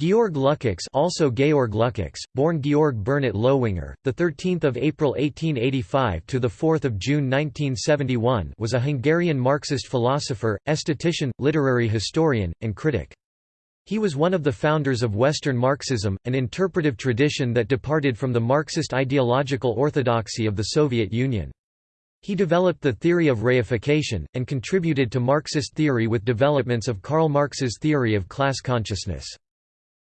Georg Lukács, also Georg Lukács, born Georg Bernhard Lowinger, the 13th of April 1885 to the 4th of June 1971, was a Hungarian Marxist philosopher, esthetician, literary historian, and critic. He was one of the founders of Western Marxism, an interpretive tradition that departed from the Marxist ideological orthodoxy of the Soviet Union. He developed the theory of reification, and contributed to Marxist theory with developments of Karl Marx's theory of class consciousness.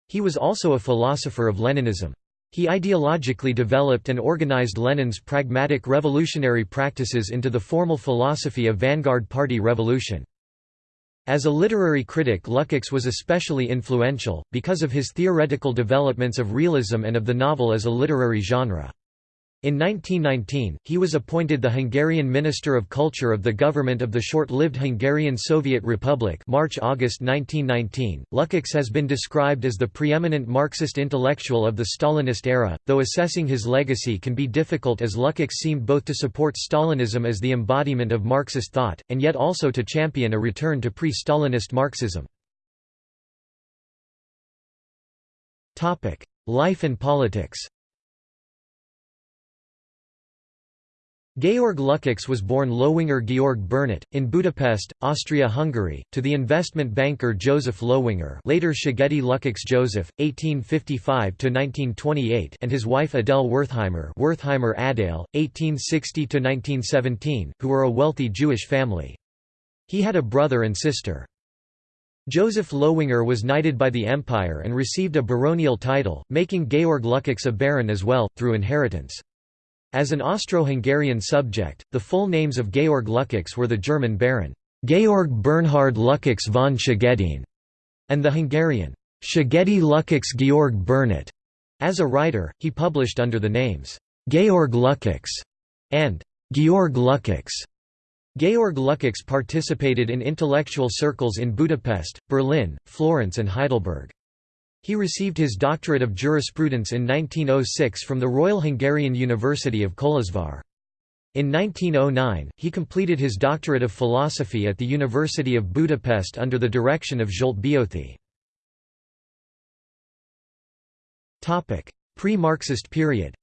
He was also a philosopher of Leninism. He ideologically developed and organized Lenin's pragmatic revolutionary practices into the formal philosophy of vanguard party revolution. As a literary critic Lukács was especially influential, because of his theoretical developments of realism and of the novel as a literary genre. In 1919, he was appointed the Hungarian Minister of Culture of the government of the short-lived Hungarian Soviet Republic March-August 1919. Lukács has been described as the preeminent Marxist intellectual of the Stalinist era, though assessing his legacy can be difficult as Lukács seemed both to support Stalinism as the embodiment of Marxist thought, and yet also to champion a return to pre-Stalinist Marxism. Life and politics Georg Lukács was born Lowinger Georg Bernat, in Budapest, Austria-Hungary, to the investment banker Joseph Lowinger later Szegedy Lukács Joseph, 1855–1928 and his wife Adele Wertheimer Wertheimer Adele, 1860–1917, who were a wealthy Jewish family. He had a brother and sister. Joseph Lowinger was knighted by the Empire and received a baronial title, making Georg Lukács a baron as well, through inheritance. As an Austro-Hungarian subject, the full names of Georg Lukács were the German Baron Georg Bernhard Lukács von Szegedin and the Hungarian Szegedy Lukács Georg Bernat. As a writer, he published under the names Georg Lukács and Georg Lukács. Georg Lukács participated in intellectual circles in Budapest, Berlin, Florence and Heidelberg. He received his doctorate of jurisprudence in 1906 from the Royal Hungarian University of Kolozsvár. In 1909, he completed his doctorate of philosophy at the University of Budapest under the direction of Zsolt Beöthy. Pre-Marxist period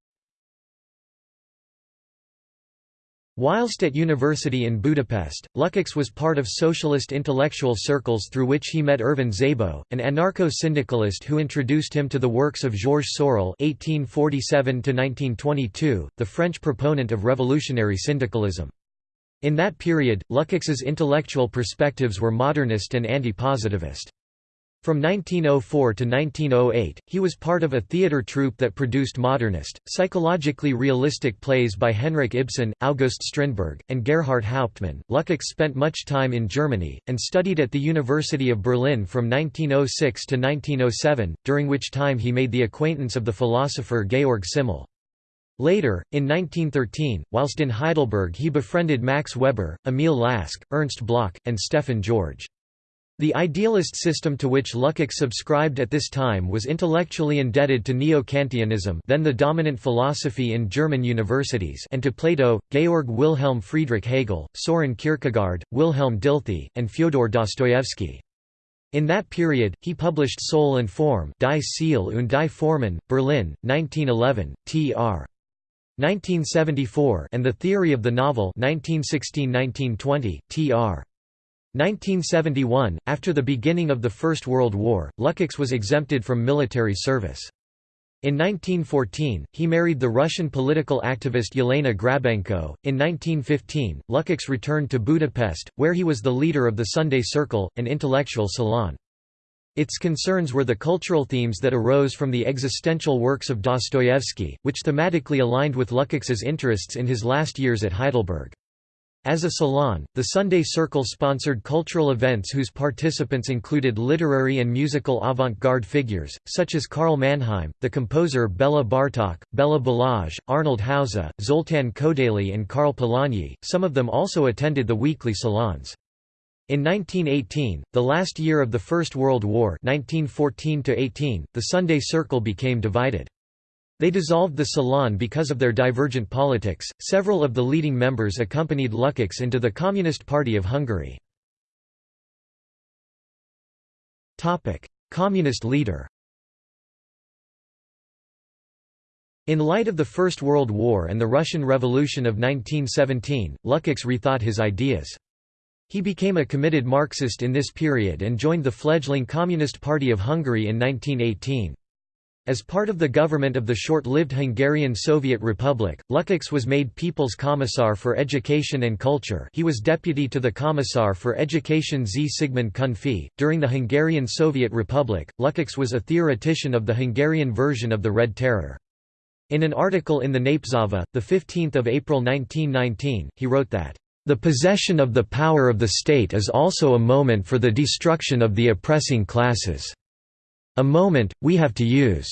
Whilst at university in Budapest, Lukács was part of socialist intellectual circles through which he met Ervin Szabo, an anarcho-syndicalist who introduced him to the works of Georges Sorel (1847–1922), the French proponent of revolutionary syndicalism. In that period, Lukács's intellectual perspectives were modernist and anti-positivist. From 1904 to 1908, he was part of a theatre troupe that produced modernist, psychologically realistic plays by Henrik Ibsen, August Strindberg, and Gerhart Hauptmann. Lukács spent much time in Germany, and studied at the University of Berlin from 1906 to 1907, during which time he made the acquaintance of the philosopher Georg Simmel. Later, in 1913, whilst in Heidelberg he befriended Max Weber, Emil Lask, Ernst Bloch, and Stefan George. The idealist system to which Lukács subscribed at this time was intellectually indebted to Neo-Kantianism then the dominant philosophy in German universities and to Plato, Georg Wilhelm Friedrich Hegel, Soren Kierkegaard, Wilhelm Dilthey, and Fyodor Dostoevsky. In that period, he published Soul and Form Die Seele und die Formen, Berlin, 1911, tr. 1974 and The Theory of the Novel 1916–1920, tr. 1971, after the beginning of the First World War, Lukács was exempted from military service. In 1914, he married the Russian political activist Yelena Grabenko. In 1915, Lukács returned to Budapest, where he was the leader of the Sunday Circle, an intellectual salon. Its concerns were the cultural themes that arose from the existential works of Dostoevsky, which thematically aligned with Lukács's interests in his last years at Heidelberg. As a salon, the Sunday Circle sponsored cultural events whose participants included literary and musical avant-garde figures, such as Karl Mannheim, the composer Bela Bartok, Bela Balázs, Arnold Hauser, Zoltán Kodaly and Karl Polanyi, some of them also attended the weekly salons. In 1918, the last year of the First World War 1914 the Sunday Circle became divided. They dissolved the Salon because of their divergent politics. Several of the leading members accompanied Lukacs into the Communist Party of Hungary. Topic: Communist leader. In light of the First World War and the Russian Revolution of 1917, Lukacs rethought his ideas. He became a committed Marxist in this period and joined the fledgling Communist Party of Hungary in 1918. As part of the government of the short-lived Hungarian Soviet Republic, Lukács was made People's Commissar for Education and Culture he was deputy to the Commissar for Education Zsigmond Kunfi. During the Hungarian Soviet Republic, Lukács was a theoretician of the Hungarian version of the Red Terror. In an article in the Népszava, 15 April 1919, he wrote that, "...the possession of the power of the state is also a moment for the destruction of the oppressing classes. A moment, we have to use."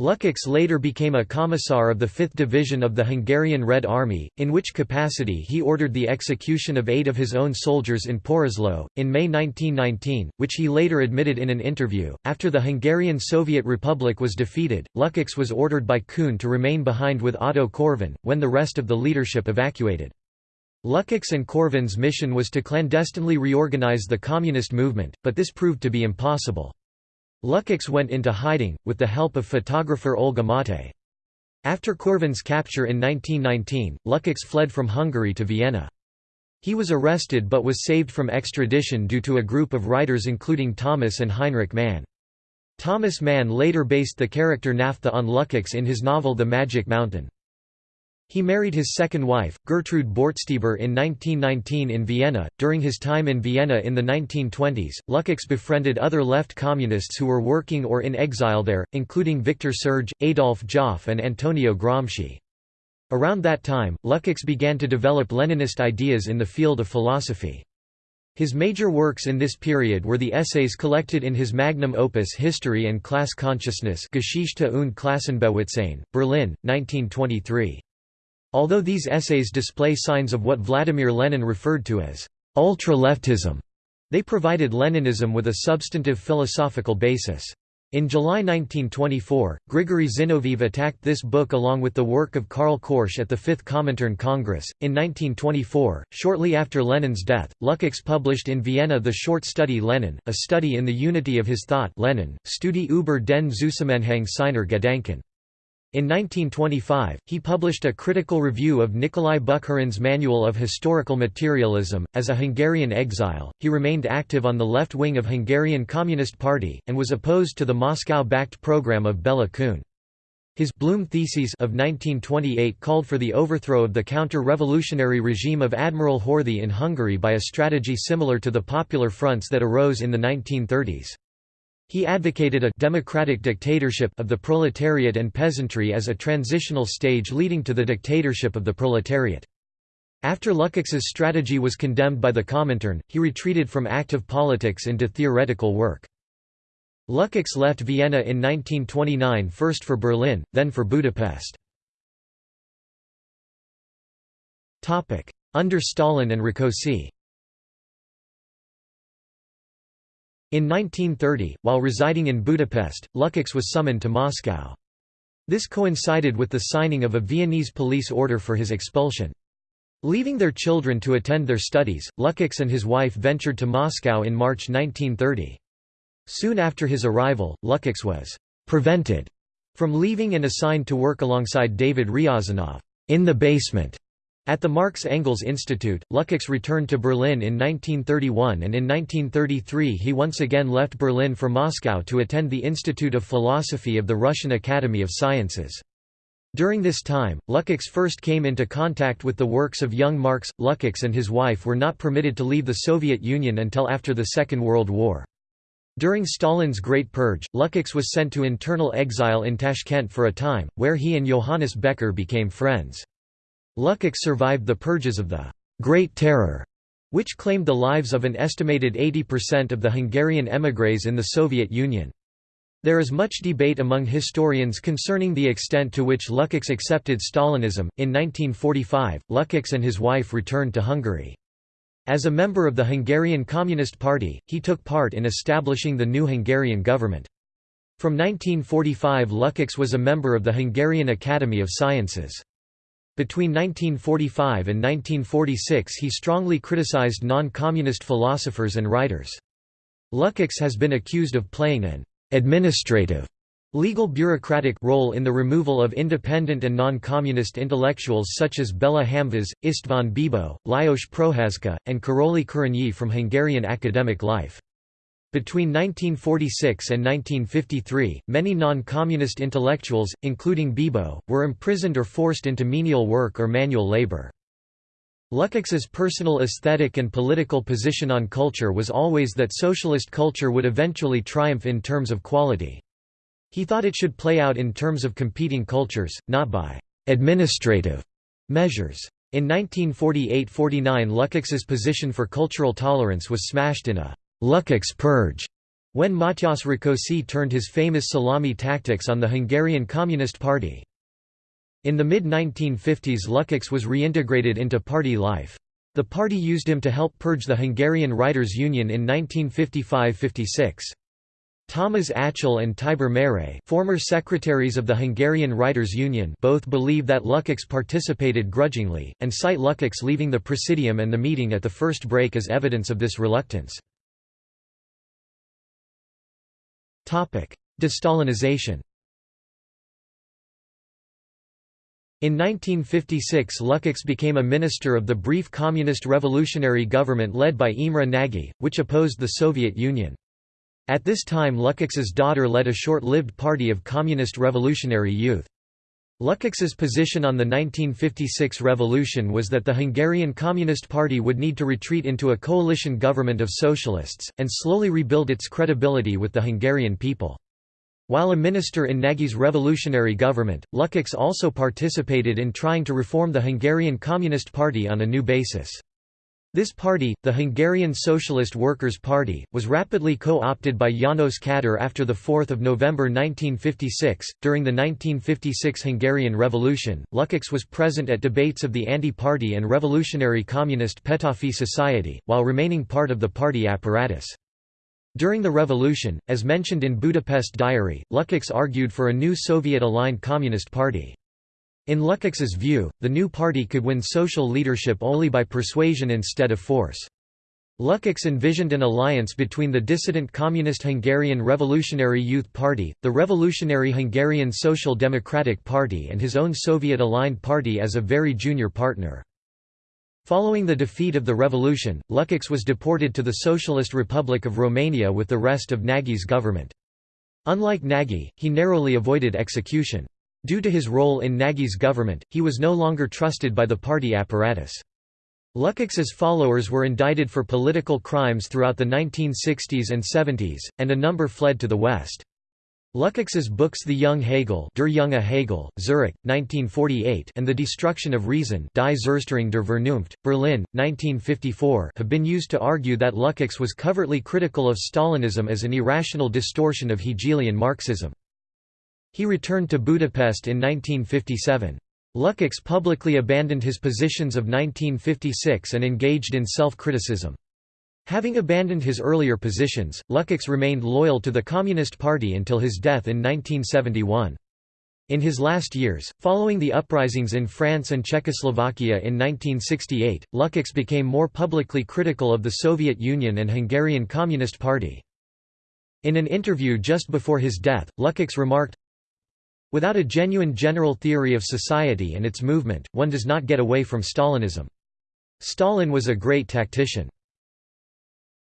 Lukács later became a commissar of the 5th Division of the Hungarian Red Army, in which capacity he ordered the execution of eight of his own soldiers in Poroslo, in May 1919, which he later admitted in an interview. After the Hungarian Soviet Republic was defeated, Lukács was ordered by Kun to remain behind with Otto Korvin, when the rest of the leadership evacuated. Lukács and Korvin's mission was to clandestinely reorganize the communist movement, but this proved to be impossible. Lukács went into hiding, with the help of photographer Olga Mate. After Korvin's capture in 1919, Lukács fled from Hungary to Vienna. He was arrested but was saved from extradition due to a group of writers including Thomas and Heinrich Mann. Thomas Mann later based the character Naphtha on Lukács in his novel The Magic Mountain. He married his second wife, Gertrude Bortstieber in 1919 in Vienna. During his time in Vienna in the 1920s, Lukács befriended other left communists who were working or in exile there, including Victor Serge, Adolf Joffe and Antonio Gramsci. Around that time, Lukács began to develop Leninist ideas in the field of philosophy. His major works in this period were the essays collected in his magnum opus History and Class Consciousness Geschichte und Klassenbewusstsein, Berlin, 1923. Although these essays display signs of what Vladimir Lenin referred to as ultra-leftism, they provided Leninism with a substantive philosophical basis. In July 1924, Grigory Zinoviev attacked this book along with the work of Karl Korsch at the Fifth Comintern Congress. In 1924, shortly after Lenin's death, Lukács published in Vienna the short study Lenin, a study in the unity of his thought Lenin, Studie über den Zusammenhang seiner Gedanken. In 1925, he published a critical review of Nikolai Bukharin's Manual of Historical Materialism. As a Hungarian exile, he remained active on the left wing of Hungarian Communist Party, and was opposed to the Moscow-backed program of Bela Kun. His Blum Theses of 1928 called for the overthrow of the counter-revolutionary regime of Admiral Horthy in Hungary by a strategy similar to the Popular Fronts that arose in the 1930s. He advocated a democratic dictatorship of the proletariat and peasantry as a transitional stage leading to the dictatorship of the proletariat. After Lukács's strategy was condemned by the Comintern, he retreated from active politics into theoretical work. Lukács left Vienna in 1929 first for Berlin, then for Budapest. Under Stalin and Rákosi In 1930, while residing in Budapest, Lukács was summoned to Moscow. This coincided with the signing of a Viennese police order for his expulsion. Leaving their children to attend their studies, Lukács and his wife ventured to Moscow in March 1930. Soon after his arrival, Lukács was «prevented» from leaving and assigned to work alongside David Ryazanov in the basement at the Marx Engels Institute, Lukács returned to Berlin in 1931 and in 1933 he once again left Berlin for Moscow to attend the Institute of Philosophy of the Russian Academy of Sciences. During this time, Lukács first came into contact with the works of young Marx. Lukács and his wife were not permitted to leave the Soviet Union until after the Second World War. During Stalin's Great Purge, Lukács was sent to internal exile in Tashkent for a time, where he and Johannes Becher became friends. Lukács survived the purges of the Great Terror, which claimed the lives of an estimated 80% of the Hungarian émigrés in the Soviet Union. There is much debate among historians concerning the extent to which Lukács accepted Stalinism. In 1945, Lukács and his wife returned to Hungary. As a member of the Hungarian Communist Party, he took part in establishing the new Hungarian government. From 1945 Lukács was a member of the Hungarian Academy of Sciences. Between 1945 and 1946 he strongly criticized non-communist philosophers and writers. Lukács has been accused of playing an «administrative» Legal bureaucratic role in the removal of independent and non-communist intellectuals such as Bela Hamvas, István Bibo, Lajos Prohaska, and Karoly Kerényi from Hungarian academic life. Between 1946 and 1953, many non-communist intellectuals, including Bibo, were imprisoned or forced into menial work or manual labor. Lukács's personal aesthetic and political position on culture was always that socialist culture would eventually triumph in terms of quality. He thought it should play out in terms of competing cultures, not by «administrative» measures. In 1948–49 Lukács's position for cultural tolerance was smashed in a «Lukács purge» when Matyas Rákosi turned his famous salami tactics on the Hungarian Communist Party. In the mid-1950s Lukács was reintegrated into party life. The party used him to help purge the Hungarian Writers' Union in 1955–56. Thomas Aczél and Tibor Méray former secretaries of the Hungarian Writers' Union both believe that Lukács participated grudgingly, and cite Lukács leaving the Presidium and the meeting at the first break as evidence of this reluctance. De-Stalinization In 1956 Lukács became a minister of the brief communist revolutionary government led by Imre Nagy, which opposed the Soviet Union. At this time Lukács's daughter led a short-lived party of communist revolutionary youth. Lukács's position on the 1956 revolution was that the Hungarian Communist Party would need to retreat into a coalition government of socialists, and slowly rebuild its credibility with the Hungarian people. While a minister in Nagy's revolutionary government, Lukács also participated in trying to reform the Hungarian Communist Party on a new basis. This party, the Hungarian Socialist Workers' Party, was rapidly co-opted by János Kadar after 4 November 1956. During the 1956 Hungarian Revolution, Lukács was present at debates of the anti-party and revolutionary communist Petőfi Society, while remaining part of the party apparatus. During the revolution, as mentioned in Budapest Diary, Lukács argued for a new Soviet-aligned Communist Party. In Lukács's view, the new party could win social leadership only by persuasion instead of force. Lukács envisioned an alliance between the dissident Communist Hungarian Revolutionary Youth Party, the Revolutionary Hungarian Social Democratic Party and his own Soviet-aligned party as a very junior partner. Following the defeat of the revolution, Lukács was deported to the Socialist Republic of Romania with the rest of Nagy's government. Unlike Nagy, he narrowly avoided execution. Due to his role in Nagy's government, he was no longer trusted by the party apparatus. Lukács's followers were indicted for political crimes throughout the 1960s and 70s, and a number fled to the West. Lukács's books The Young Hegel Der junge Hegel, Zurich, 1948 and The Destruction of Reason Die Zerstörung der Vernunft, Berlin, 1954 have been used to argue that Lukács was covertly critical of Stalinism as an irrational distortion of Hegelian Marxism. He returned to Budapest in 1957. Lukács publicly abandoned his positions of 1956 and engaged in self-criticism. Having abandoned his earlier positions, Lukács remained loyal to the Communist Party until his death in 1971. In his last years, following the uprisings in France and Czechoslovakia in 1968, Lukács became more publicly critical of the Soviet Union and Hungarian Communist Party. In an interview just before his death, Lukács remarked, Without a genuine general theory of society and its movement, one does not get away from Stalinism. Stalin was a great tactician.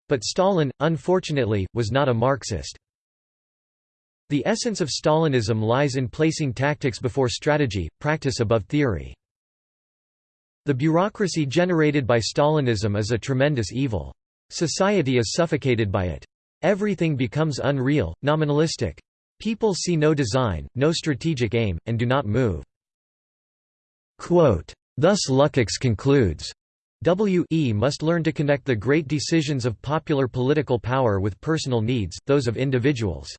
But Stalin, unfortunately, was not a Marxist. The essence of Stalinism lies in placing tactics before strategy, practice above theory. The bureaucracy generated by Stalinism is a tremendous evil. Society is suffocated by it. Everything becomes unreal, nominalistic. People see no design, no strategic aim, and do not move. Quote, Thus Lukács concludes, W.E. must learn to connect the great decisions of popular political power with personal needs, those of individuals.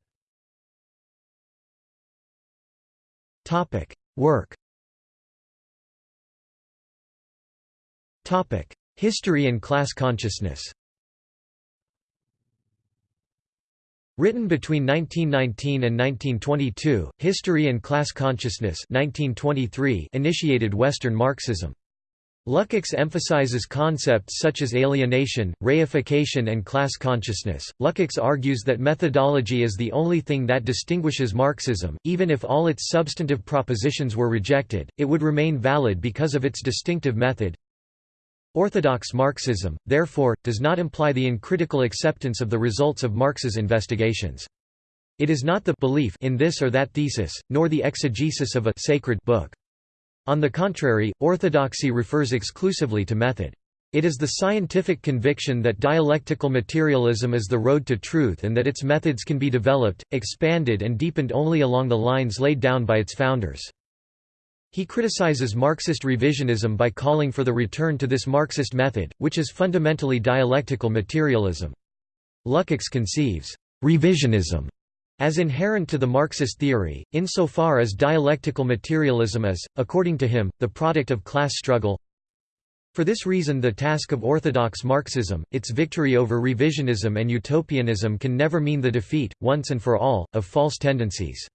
Work History and class consciousness Written between 1919 and 1922, History and Class Consciousness 1923 initiated Western Marxism. Lukács emphasizes concepts such as alienation, reification and class consciousness. Lukács argues that methodology is the only thing that distinguishes Marxism, even if all its substantive propositions were rejected, it would remain valid because of its distinctive method. Orthodox Marxism, therefore, does not imply the uncritical acceptance of the results of Marx's investigations. It is not the belief in this or that thesis, nor the exegesis of a sacred book. On the contrary, orthodoxy refers exclusively to method. It is the scientific conviction that dialectical materialism is the road to truth and that its methods can be developed, expanded and deepened only along the lines laid down by its founders. He criticizes Marxist revisionism by calling for the return to this Marxist method, which is fundamentally dialectical materialism. Lukács conceives revisionism as inherent to the Marxist theory, insofar as dialectical materialism is, according to him, the product of class struggle. For this reason the task of orthodox Marxism, its victory over revisionism and utopianism can never mean the defeat, once and for all, of false tendencies.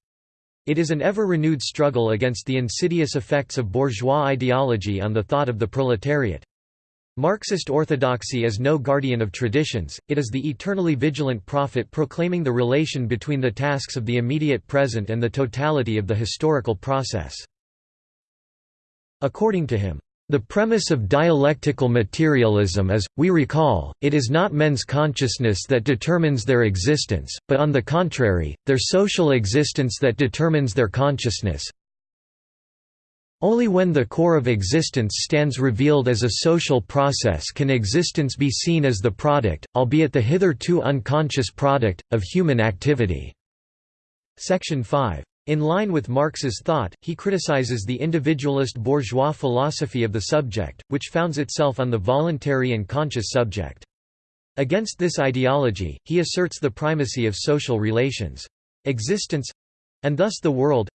It is an ever-renewed struggle against the insidious effects of bourgeois ideology on the thought of the proletariat. Marxist orthodoxy is no guardian of traditions, it is the eternally vigilant prophet proclaiming the relation between the tasks of the immediate present and the totality of the historical process. According to him, the premise of dialectical materialism is, we recall, it is not men's consciousness that determines their existence, but on the contrary, their social existence that determines their consciousness, only when the core of existence stands revealed as a social process can existence be seen as the product, albeit the hitherto unconscious product, of human activity." Section 5. In line with Marx's thought, he criticizes the individualist bourgeois philosophy of the subject, which founds itself on the voluntary and conscious subject. Against this ideology, he asserts the primacy of social relations. Existence—and thus the world,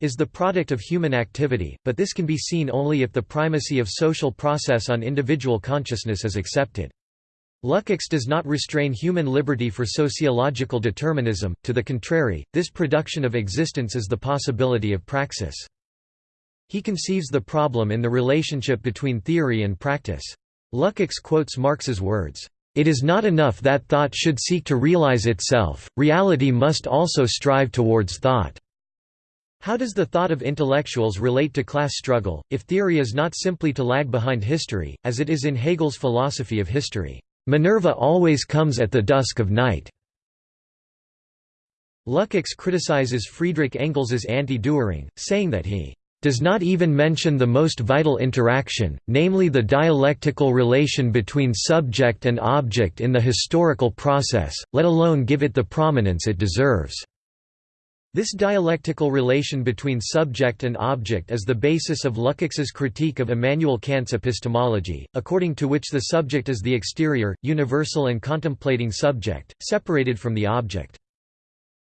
is the product of human activity, but this can be seen only if the primacy of social process on individual consciousness is accepted. Lukács does not restrain human liberty for sociological determinism, to the contrary, this production of existence is the possibility of praxis. He conceives the problem in the relationship between theory and practice. Lukács quotes Marx's words, "...it is not enough that thought should seek to realize itself, reality must also strive towards thought." How does the thought of intellectuals relate to class struggle, if theory is not simply to lag behind history, as it is in Hegel's philosophy of history? Minerva always comes at the dusk of night. Lukács criticizes Friedrich Engels's anti-Dühring, saying that he does not even mention the most vital interaction, namely the dialectical relation between subject and object in the historical process, let alone give it the prominence it deserves. This dialectical relation between subject and object is the basis of Lukács's critique of Immanuel Kant's epistemology, according to which the subject is the exterior, universal and contemplating subject, separated from the object.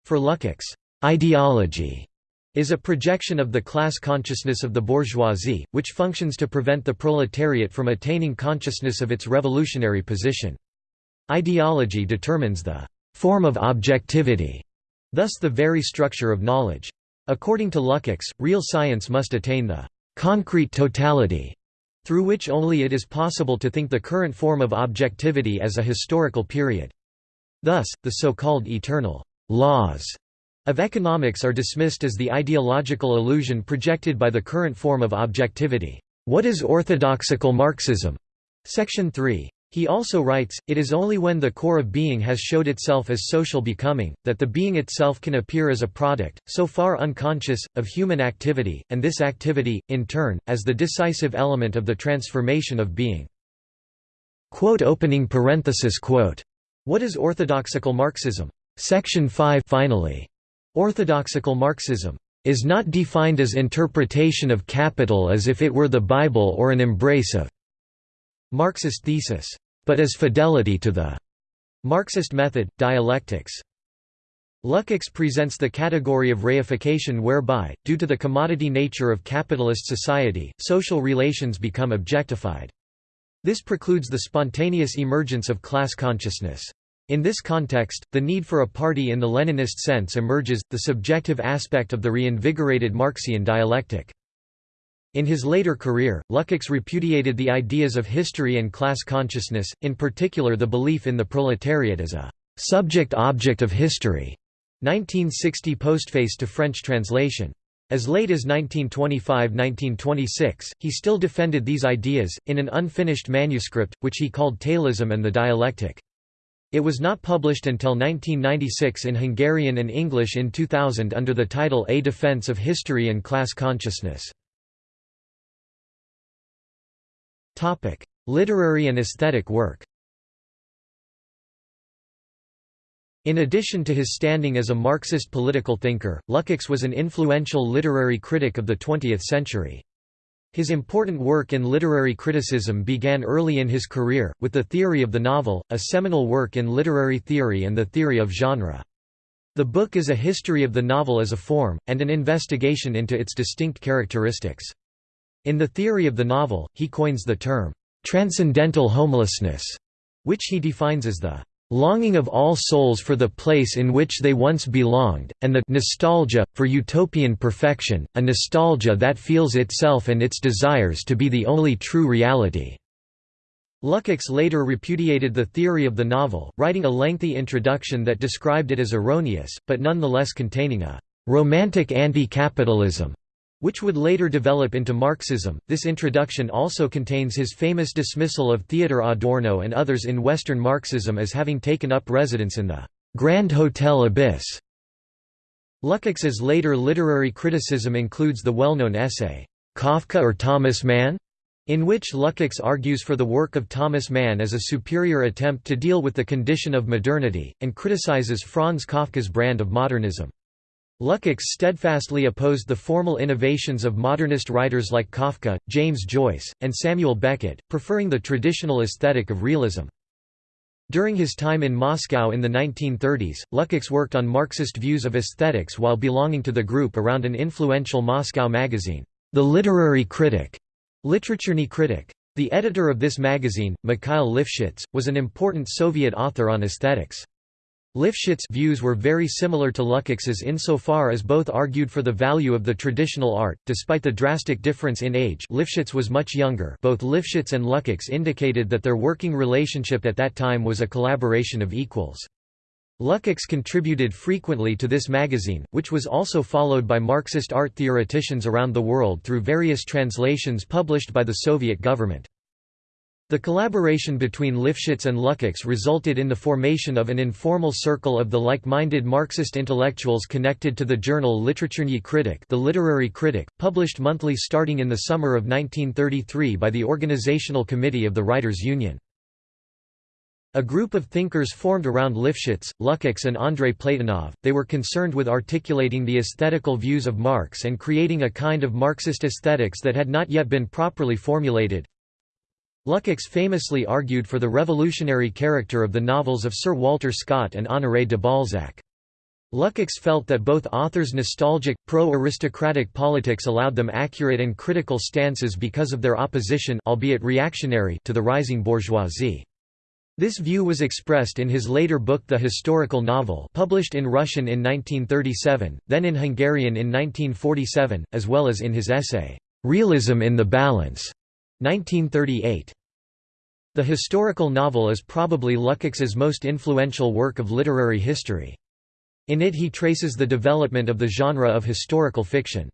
For Lukács, ideology is a projection of the class consciousness of the bourgeoisie, which functions to prevent the proletariat from attaining consciousness of its revolutionary position. Ideology determines the form of objectivity Thus the very structure of knowledge. According to Lukács, real science must attain the concrete totality, through which only it is possible to think the current form of objectivity as a historical period. Thus, the so-called eternal laws of economics are dismissed as the ideological illusion projected by the current form of objectivity. What is orthodoxical Marxism? Section 3. He also writes, it is only when the core of being has showed itself as social becoming, that the being itself can appear as a product, so far unconscious, of human activity, and this activity, in turn, as the decisive element of the transformation of being. Quote opening parenthesis quote. What is orthodoxical Marxism? Section 5 finally. Orthodoxical Marxism is not defined as interpretation of capital as if it were the Bible or an embrace of Marxist thesis, but as fidelity to the Marxist method, dialectics. Lukács presents the category of reification whereby, due to the commodity nature of capitalist society, social relations become objectified. This precludes the spontaneous emergence of class consciousness. In this context, the need for a party in the Leninist sense emerges, the subjective aspect of the reinvigorated Marxian dialectic. In his later career, Lukács repudiated the ideas of history and class consciousness, in particular the belief in the proletariat as a subject-object of history. 1960 postface to French translation. As late as 1925–1926, he still defended these ideas, in an unfinished manuscript, which he called Tailism and the Dialectic. It was not published until 1996 in Hungarian and English in 2000 under the title A Defense of History and Class Consciousness. Literary and aesthetic work In addition to his standing as a Marxist political thinker, Lukács was an influential literary critic of the 20th century. His important work in literary criticism began early in his career, with The Theory of the Novel, a seminal work in literary theory and the theory of genre. The book is a history of the novel as a form, and an investigation into its distinct characteristics. In The Theory of the Novel, he coins the term, "...transcendental homelessness", which he defines as the longing of all souls for the place in which they once belonged, and the nostalgia, for utopian perfection, a nostalgia that feels itself and its desires to be the only true reality." Lukács later repudiated the theory of the novel, writing a lengthy introduction that described it as erroneous, but nonetheless containing a «romantic anti-capitalism» which would later develop into Marxism. This introduction also contains his famous dismissal of Theodor Adorno and others in Western Marxism as having taken up residence in the Grand Hotel Abyss. Lukács's later literary criticism includes the well-known essay, Kafka or Thomas Mann? in which Lukács argues for the work of Thomas Mann as a superior attempt to deal with the condition of modernity, and criticizes Franz Kafka's brand of modernism. Lukács steadfastly opposed the formal innovations of modernist writers like Kafka, James Joyce, and Samuel Beckett, preferring the traditional aesthetic of realism. During his time in Moscow in the 1930s, Lukács worked on Marxist views of aesthetics while belonging to the group around an influential Moscow magazine, The Literary Critic, Literaturny Kritik. The editor of this magazine, Mikhail Lifshitz, was an important Soviet author on aesthetics. Lifshitz' views were very similar to Lukács's insofar as both argued for the value of the traditional art, despite the drastic difference in age Lifshitz was much younger both Lifshitz and Lukács indicated that their working relationship at that time was a collaboration of equals. Lukács contributed frequently to this magazine, which was also followed by Marxist art theoreticians around the world through various translations published by the Soviet government. The collaboration between Lifshitz and Lukács resulted in the formation of an informal circle of the like-minded Marxist intellectuals connected to the journal Literaturny Kritik the Literary Critic, published monthly starting in the summer of 1933 by the Organizational Committee of the Writers' Union. A group of thinkers formed around Lifshitz, Lukács and Andrei Platonov, they were concerned with articulating the aesthetical views of Marx and creating a kind of Marxist aesthetics that had not yet been properly formulated, Lukács famously argued for the revolutionary character of the novels of Sir Walter Scott and Honoré de Balzac. Lukács felt that both authors' nostalgic, pro-aristocratic politics allowed them accurate and critical stances because of their opposition albeit reactionary to the rising bourgeoisie. This view was expressed in his later book The Historical Novel published in Russian in 1937, then in Hungarian in 1947, as well as in his essay, "'Realism in the Balance' 1938. The historical novel is probably Lukács's most influential work of literary history. In it he traces the development of the genre of historical fiction.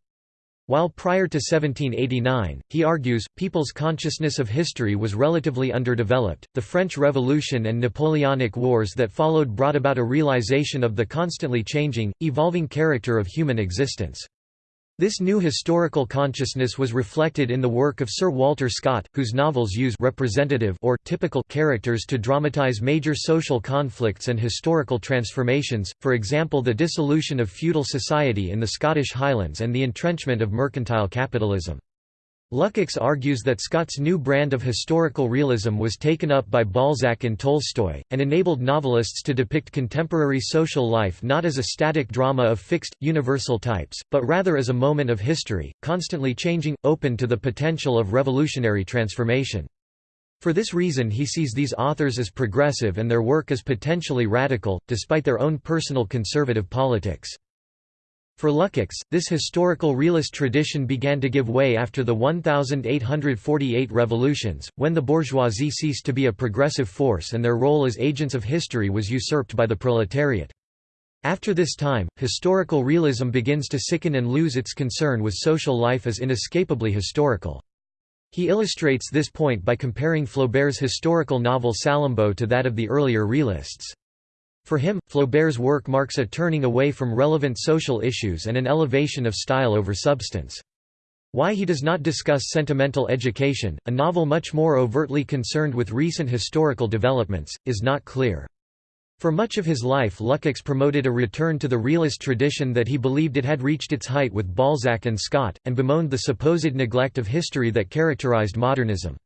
While prior to 1789, he argues, people's consciousness of history was relatively underdeveloped, the French Revolution and Napoleonic Wars that followed brought about a realization of the constantly changing, evolving character of human existence. This new historical consciousness was reflected in the work of Sir Walter Scott, whose novels use representative or typical characters to dramatize major social conflicts and historical transformations, for example the dissolution of feudal society in the Scottish Highlands and the entrenchment of mercantile capitalism. Lukács argues that Scott's new brand of historical realism was taken up by Balzac and Tolstoy, and enabled novelists to depict contemporary social life not as a static drama of fixed, universal types, but rather as a moment of history, constantly changing, open to the potential of revolutionary transformation. For this reason he sees these authors as progressive and their work as potentially radical, despite their own personal conservative politics. For Lukács, this historical realist tradition began to give way after the 1848 revolutions, when the bourgeoisie ceased to be a progressive force and their role as agents of history was usurped by the proletariat. After this time, historical realism begins to sicken and lose its concern with social life as inescapably historical. He illustrates this point by comparing Flaubert's historical novel Salammbô to that of the earlier realists. For him, Flaubert's work marks a turning away from relevant social issues and an elevation of style over substance. Why he does not discuss sentimental education, a novel much more overtly concerned with recent historical developments, is not clear. For much of his life Lukács promoted a return to the realist tradition that he believed it had reached its height with Balzac and Scott, and bemoaned the supposed neglect of history that characterized modernism.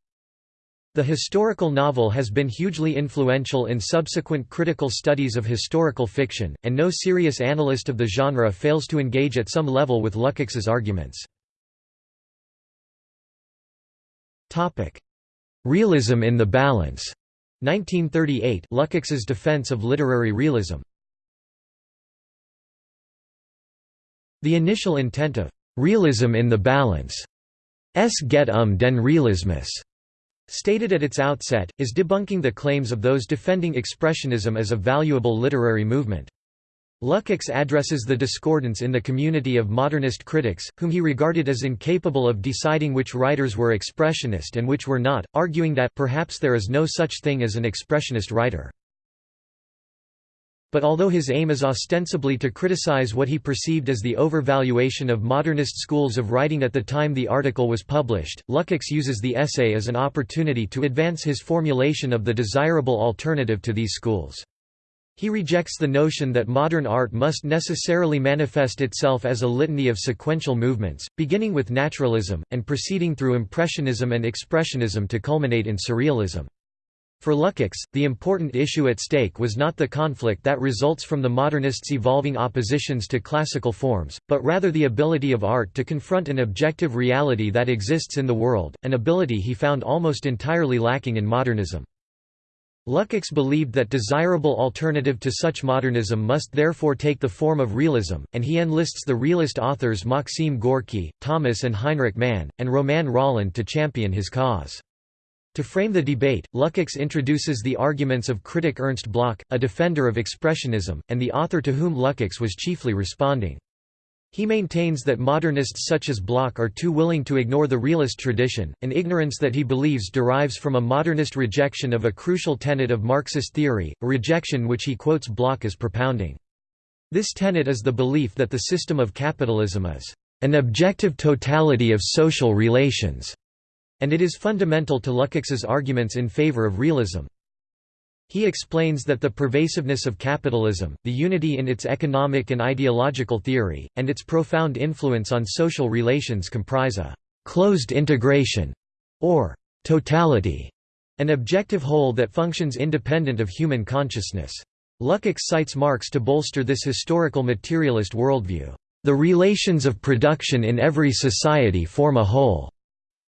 The historical novel has been hugely influential in subsequent critical studies of historical fiction, and no serious analyst of the genre fails to engage at some level with Lukács's arguments. Realism in the balance. 1938 Lukács's defense of literary realism. The initial intent of realism in the balance s get um den realismus stated at its outset, is debunking the claims of those defending Expressionism as a valuable literary movement. Lukács addresses the discordance in the community of modernist critics, whom he regarded as incapable of deciding which writers were expressionist and which were not, arguing that perhaps there is no such thing as an expressionist writer. But although his aim is ostensibly to criticize what he perceived as the overvaluation of modernist schools of writing at the time the article was published, Lukács uses the essay as an opportunity to advance his formulation of the desirable alternative to these schools. He rejects the notion that modern art must necessarily manifest itself as a litany of sequential movements, beginning with naturalism, and proceeding through impressionism and expressionism to culminate in surrealism. For Lukács, the important issue at stake was not the conflict that results from the modernists' evolving oppositions to classical forms, but rather the ability of art to confront an objective reality that exists in the world, an ability he found almost entirely lacking in modernism. Lukács believed that desirable alternative to such modernism must therefore take the form of realism, and he enlists the realist authors Maxim Gorky, Thomas and Heinrich Mann, and Romain Rolland to champion his cause. To frame the debate, Lukács introduces the arguments of critic Ernst Bloch, a defender of Expressionism, and the author to whom Lukács was chiefly responding. He maintains that modernists such as Bloch are too willing to ignore the realist tradition, an ignorance that he believes derives from a modernist rejection of a crucial tenet of Marxist theory, a rejection which he quotes Bloch as propounding. This tenet is the belief that the system of capitalism is an objective totality of social relations and it is fundamental to Lukács's arguments in favor of realism. He explains that the pervasiveness of capitalism, the unity in its economic and ideological theory, and its profound influence on social relations comprise a «closed integration» or «totality», an objective whole that functions independent of human consciousness. Lukács cites Marx to bolster this historical materialist worldview. The relations of production in every society form a whole.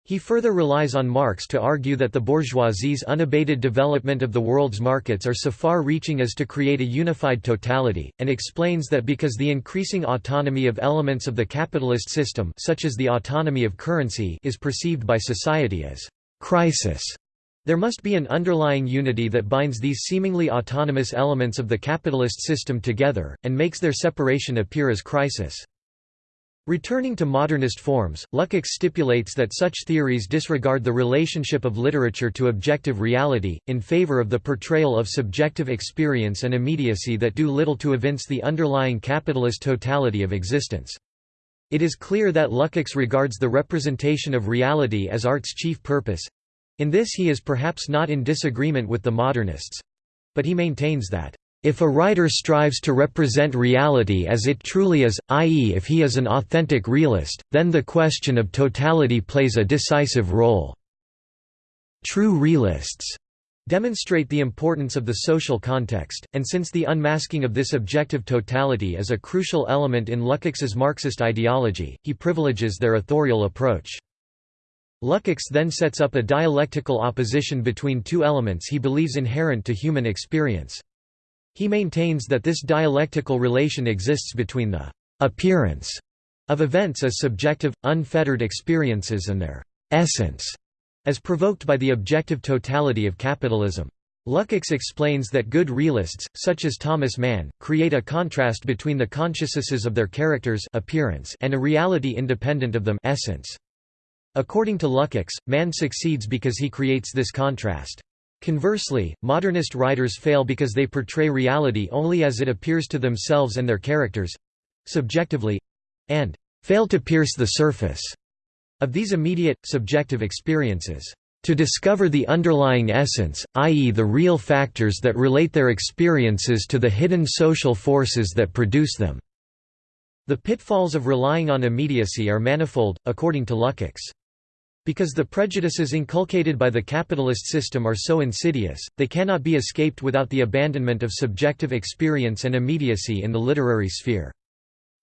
He further relies on Marx to argue that the bourgeoisie's unabated development of the world's markets are so far-reaching as to create a unified totality, and explains that because the increasing autonomy of elements of the capitalist system such as the autonomy of currency is perceived by society as «crisis», there must be an underlying unity that binds these seemingly autonomous elements of the capitalist system together, and makes their separation appear as crisis. Returning to modernist forms, Lukács stipulates that such theories disregard the relationship of literature to objective reality, in favor of the portrayal of subjective experience and immediacy that do little to evince the underlying capitalist totality of existence. It is clear that Lukács regards the representation of reality as art's chief purpose. In this he is perhaps not in disagreement with the modernists. But he maintains that if a writer strives to represent reality as it truly is, i.e. if he is an authentic realist, then the question of totality plays a decisive role. True realists demonstrate the importance of the social context, and since the unmasking of this objective totality is a crucial element in Lukács's Marxist ideology, he privileges their authorial approach. Lukács then sets up a dialectical opposition between two elements he believes inherent to human experience. He maintains that this dialectical relation exists between the appearance of events as subjective, unfettered experiences and their essence as provoked by the objective totality of capitalism. Lukács explains that good realists, such as Thomas Mann, create a contrast between the consciousnesses of their characters appearance and a reality independent of them essence. According to Lukács, Mann succeeds because he creates this contrast. Conversely, modernist writers fail because they portray reality only as it appears to themselves and their characters—subjectively—and fail to pierce the surface of these immediate, subjective experiences to discover the underlying essence, i.e. the real factors that relate their experiences to the hidden social forces that produce them. The pitfalls of relying on immediacy are manifold, according to Lukács. Because the prejudices inculcated by the capitalist system are so insidious, they cannot be escaped without the abandonment of subjective experience and immediacy in the literary sphere.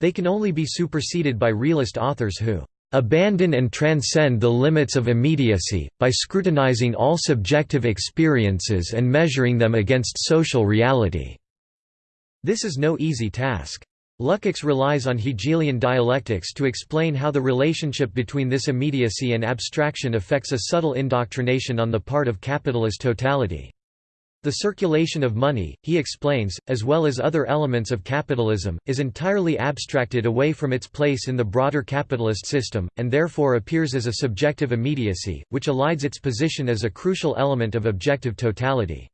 They can only be superseded by realist authors who abandon and transcend the limits of immediacy, by scrutinizing all subjective experiences and measuring them against social reality." This is no easy task. Lukács relies on Hegelian dialectics to explain how the relationship between this immediacy and abstraction affects a subtle indoctrination on the part of capitalist totality. The circulation of money, he explains, as well as other elements of capitalism, is entirely abstracted away from its place in the broader capitalist system, and therefore appears as a subjective immediacy, which elides its position as a crucial element of objective totality.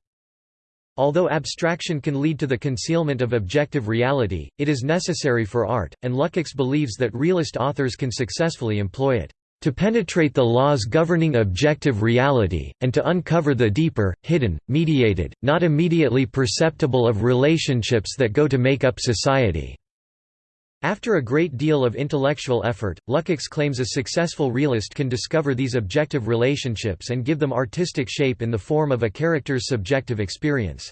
Although abstraction can lead to the concealment of objective reality, it is necessary for art, and Lukács believes that realist authors can successfully employ it to penetrate the laws governing objective reality, and to uncover the deeper, hidden, mediated, not immediately perceptible of relationships that go to make up society." After a great deal of intellectual effort, Lukács claims a successful realist can discover these objective relationships and give them artistic shape in the form of a character's subjective experience.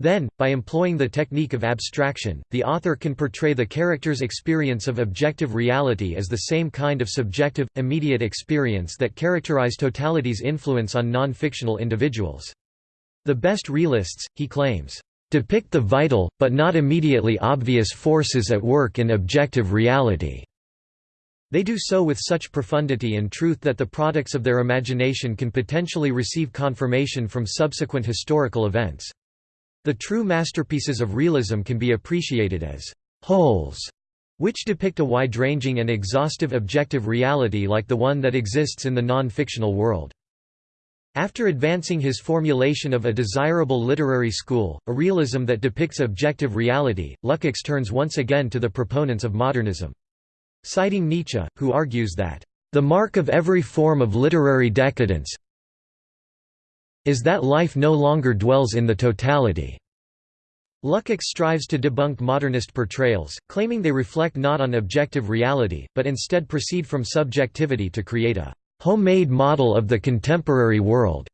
Then, by employing the technique of abstraction, the author can portray the character's experience of objective reality as the same kind of subjective, immediate experience that characterize totality's influence on non-fictional individuals. The best realists, he claims, depict the vital, but not immediately obvious forces at work in objective reality. They do so with such profundity and truth that the products of their imagination can potentially receive confirmation from subsequent historical events. The true masterpieces of realism can be appreciated as wholes, which depict a wide-ranging and exhaustive objective reality like the one that exists in the non-fictional world. After advancing his formulation of a desirable literary school, a realism that depicts objective reality, Lukács turns once again to the proponents of modernism. Citing Nietzsche, who argues that, "...the mark of every form of literary decadence is that life no longer dwells in the totality. Lukács strives to debunk modernist portrayals, claiming they reflect not on objective reality, but instead proceed from subjectivity to create a homemade model of the contemporary world.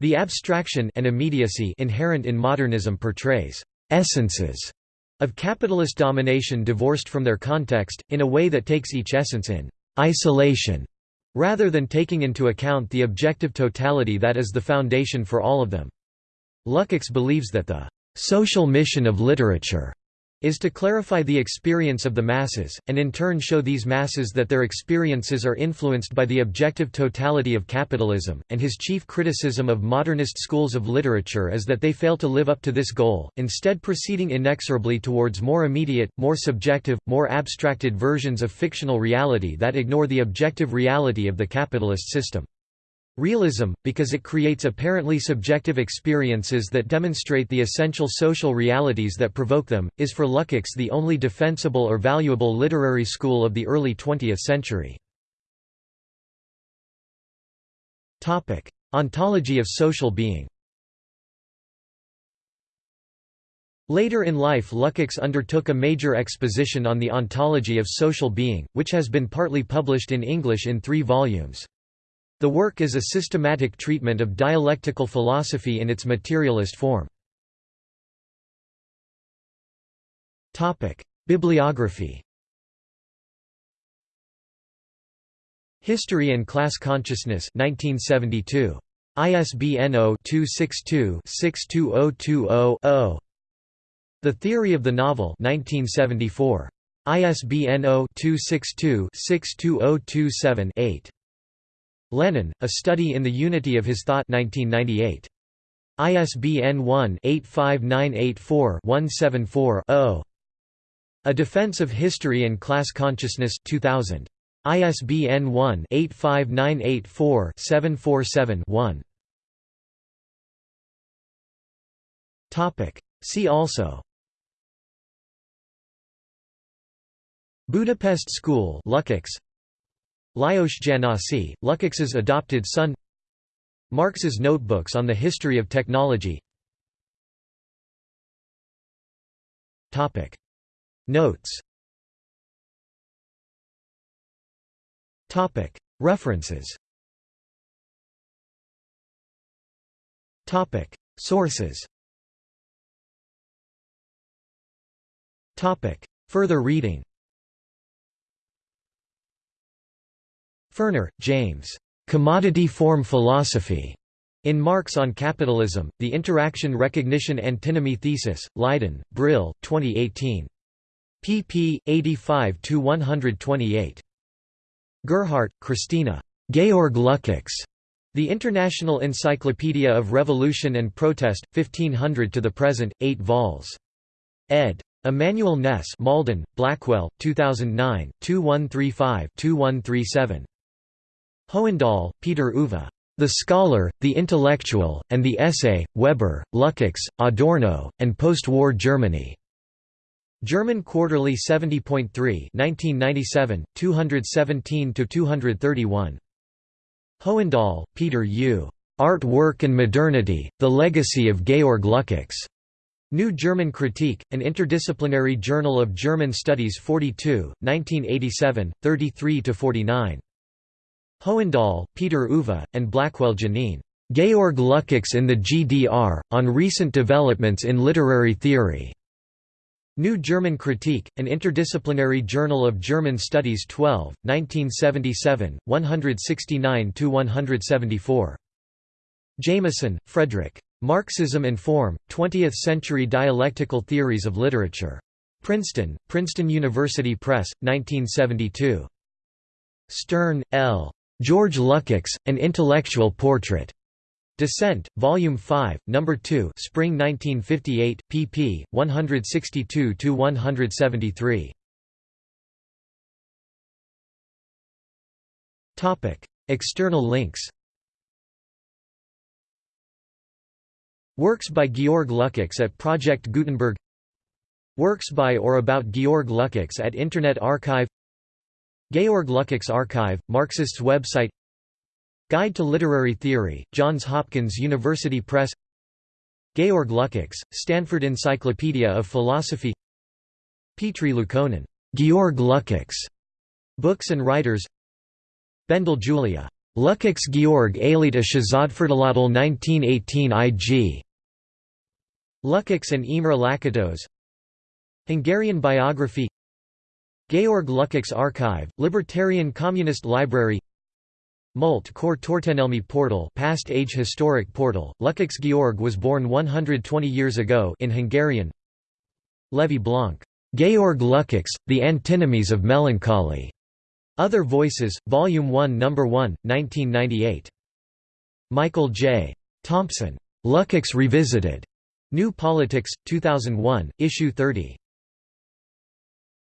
The abstraction and immediacy inherent in modernism portrays essences of capitalist domination divorced from their context, in a way that takes each essence in isolation rather than taking into account the objective totality that is the foundation for all of them. Lukács believes that the social mission of literature is to clarify the experience of the masses, and in turn show these masses that their experiences are influenced by the objective totality of capitalism, and his chief criticism of modernist schools of literature is that they fail to live up to this goal, instead proceeding inexorably towards more immediate, more subjective, more abstracted versions of fictional reality that ignore the objective reality of the capitalist system. Realism, because it creates apparently subjective experiences that demonstrate the essential social realities that provoke them, is for Lukács the only defensible or valuable literary school of the early 20th century. Ontology of social being Later in life Lukács undertook a major exposition on the ontology of social being, which has been partly published in English in three volumes. The work is a systematic treatment of dialectical philosophy in its materialist form. Bibliography History and Class Consciousness 1972. ISBN 0-262-62020-0. The Theory of the Novel 1974. ISBN 0-262-62027-8. Lenin, A Study in the Unity of His Thought 1998. ISBN 1-85984-174-0. A Defense of History and Class Consciousness 2000. ISBN 1-85984-747-1. See also Budapest School Lukács Lajos Jánossy, Lukács's adopted son. Marx's Notebooks on the History of Technology. Notes. References. Sources. Further reading Furner, James. Commodity Form Philosophy. In Marx on Capitalism, The Interaction Recognition Antinomy Thesis, Leiden, Brill, 2018. pp. 85–128. Gerhardt, Christina. Georg Lukács. The International Encyclopedia of Revolution and Protest, 1500 to the present, 8 vols. ed. Immanuel Ness Malden, Blackwell, 2009, 2135-2137. Hohendahl, Peter Uwe. The Scholar, the Intellectual, and the Essay, Weber, Lukács, Adorno, and Post-War Germany. German Quarterly 70.3 1997, 217–231. Hohendahl, Peter U. Art Work and Modernity, The Legacy of Georg Lukács. New German Critique, an interdisciplinary journal of German Studies 42, 1987, 33–49. Hohendahl, Peter Uwe, and Blackwell Janine. Georg Lukács in the GDR, on recent developments in literary theory. New German Critique, an interdisciplinary journal of German Studies 12, 1977, 169–174. Jameson, Fredric. Marxism and Form, 20th-Century Dialectical Theories of Literature. Princeton, Princeton University Press, 1972. Stern, L. George Lukács, An Intellectual Portrait. Dissent, Volume 5, No. 2 Spring 1958, pp. 162–173. External links Works by Georg Lukács at Project Gutenberg Works by or about Georg Lukács at Internet Archive Georg Lukács Archive, Marxists website Guide to Literary Theory, Johns Hopkins University Press Georg Lukács, Stanford Encyclopedia of Philosophy Petri Liukkonen, Georg Lukács, Books and Writers Bendel Julia, Lukács Georg Alit a Shazadferdalatal 1918 IG Lukács and Imre Lakatos Hungarian biography Georg Lukács Archive, Libertarian Communist Library Mult Kor Tortenelmi Portal Past Age Historic Portal, Lukács Georg was born 120 years ago in Hungarian Levi Blanc, Georg Lukács, The Antinomies of Melancholy. Other Voices, Volume 1 No. 1, 1998. Michael J. Thompson. Lukács Revisited. New Politics, 2001, Issue 30.